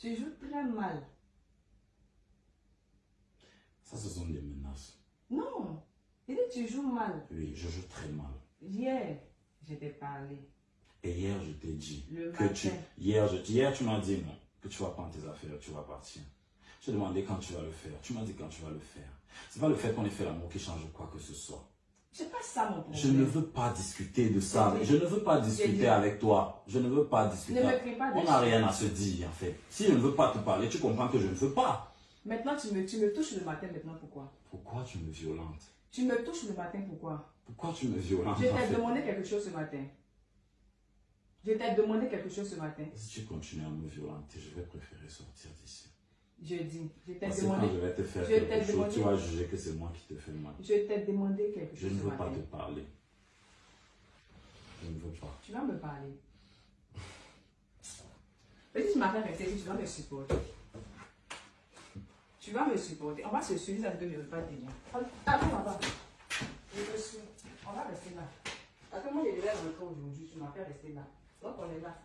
Tu joues très mal. Ça, ce sont des menaces. Non. Il dit tu joues mal. Oui, je joue très mal. Hier, je t'ai parlé. Et hier, je t'ai dit Le que tu... matin. Hier, je, hier, tu m'as dit non, que tu vas prendre tes affaires, tu vas partir. Je t'ai demandé quand tu vas le faire. Tu m'as dit quand tu vas le faire. C'est pas le fait qu'on ait fait l'amour qui change quoi que ce soit. C'est pas ça mon problème. Je ne veux pas discuter de ça. Je ne veux pas discuter avec toi. Je ne veux pas discuter. Ne me pas On n'a rien à se dire, en fait. Si je ne veux pas te parler, tu comprends que je ne veux pas. Maintenant, tu me, tu me touches le matin. Maintenant, pourquoi? Pourquoi tu me violentes? Tu me touches le matin. Pourquoi? Pourquoi tu me violentes Je t'ai demandé quelque chose ce matin. Je t'ai demandé quelque chose ce matin. Si tu continues à me violenter, je vais préférer sortir Je dis. Je t'ai que demandé. quand je vais te faire je quelque chose, demandé- tu vas juger que c'est moi qui te fais mal. Je t'ai demandé quelque Je chose ne ce veux pas te parler. Je ne veux pas. Tu vas me parler. Mais si tu m'as fait rester ici, tu vas me supporter. Tu vas me supporter. On va se suivre, ça ne devrait pas tenir. Attends, on va. Je te suis. On va rester là. Parce que moi, je devais rentrer aujourd'hui, tu m'as fait rester là. Donc, on est là.